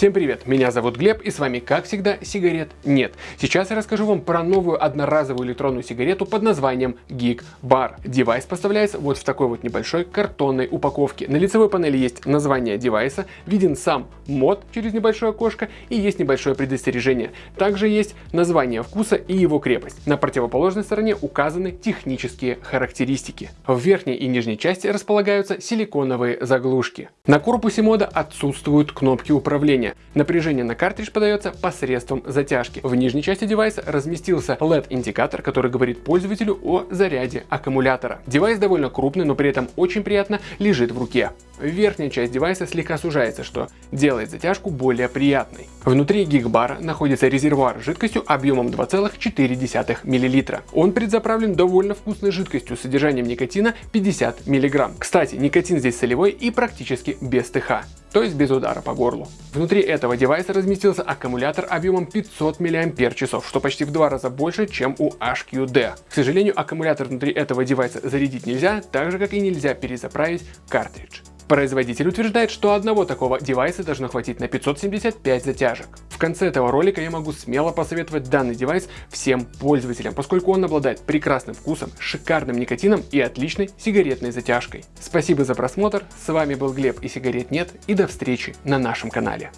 Всем привет, меня зовут Глеб и с вами как всегда сигарет нет. Сейчас я расскажу вам про новую одноразовую электронную сигарету под названием Geek Bar. Девайс поставляется вот в такой вот небольшой картонной упаковке. На лицевой панели есть название девайса, виден сам мод через небольшое окошко и есть небольшое предостережение. Также есть название вкуса и его крепость. На противоположной стороне указаны технические характеристики. В верхней и нижней части располагаются силиконовые заглушки. На корпусе мода отсутствуют кнопки управления напряжения. Напряжение на картридж подается посредством затяжки. В нижней части девайса разместился LED-индикатор, который говорит пользователю о заряде аккумулятора. Девайс довольно крупный, но при этом очень приятно лежит в руке. Верхняя часть девайса слегка сужается, что делает затяжку более приятной. Внутри гигбара находится резервуар с жидкостью объемом 2,4 мл. Он предзаправлен довольно вкусной жидкостью с содержанием никотина 50 мг. Кстати, никотин здесь солевой и практически без ТХ то есть без удара по горлу. Внутри этого девайса разместился аккумулятор объемом 500 мАч, что почти в два раза больше, чем у HQD. К сожалению, аккумулятор внутри этого девайса зарядить нельзя, так же как и нельзя перезаправить картридж. Производитель утверждает, что одного такого девайса должно хватить на 575 затяжек. В конце этого ролика я могу смело посоветовать данный девайс всем пользователям, поскольку он обладает прекрасным вкусом, шикарным никотином и отличной сигаретной затяжкой. Спасибо за просмотр, с вами был Глеб и сигарет нет и до встречи на нашем канале.